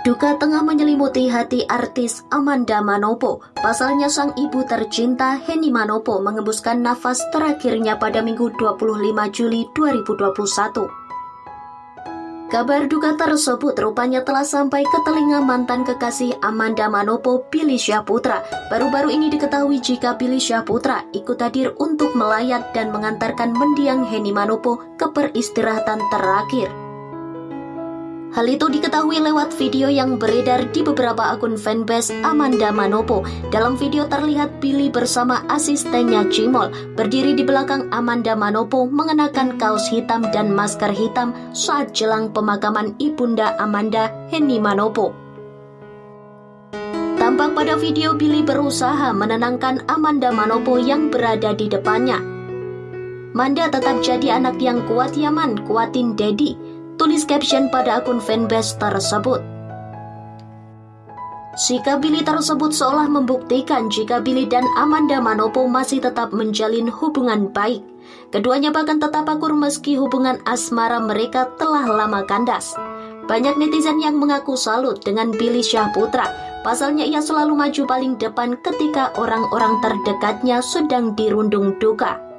Duka tengah menyelimuti hati artis Amanda Manopo. Pasalnya sang ibu tercinta Henny Manopo mengembuskan nafas terakhirnya pada Minggu 25 Juli 2021. Kabar duka tersebut rupanya telah sampai ke telinga mantan kekasih Amanda Manopo, Billy Syahputra. Baru-baru ini diketahui jika Billy Syahputra ikut hadir untuk melayat dan mengantarkan mendiang Henny Manopo ke peristirahatan terakhir. Hal itu diketahui lewat video yang beredar di beberapa akun fanbase Amanda Manopo. Dalam video terlihat Billy bersama asistennya Cimol berdiri di belakang Amanda Manopo mengenakan kaos hitam dan masker hitam saat jelang pemakaman ibunda Amanda, Henny Manopo. Tampak pada video Billy berusaha menenangkan Amanda Manopo yang berada di depannya. Manda tetap jadi anak yang kuat yaman, kuatin Dedi tulis caption pada akun fanbase tersebut. Sikap Billy tersebut seolah membuktikan jika Billy dan Amanda Manopo masih tetap menjalin hubungan baik. Keduanya bahkan tetap akur meski hubungan asmara mereka telah lama kandas. Banyak netizen yang mengaku salut dengan Billy Syahputra. Pasalnya ia selalu maju paling depan ketika orang-orang terdekatnya sedang dirundung duka.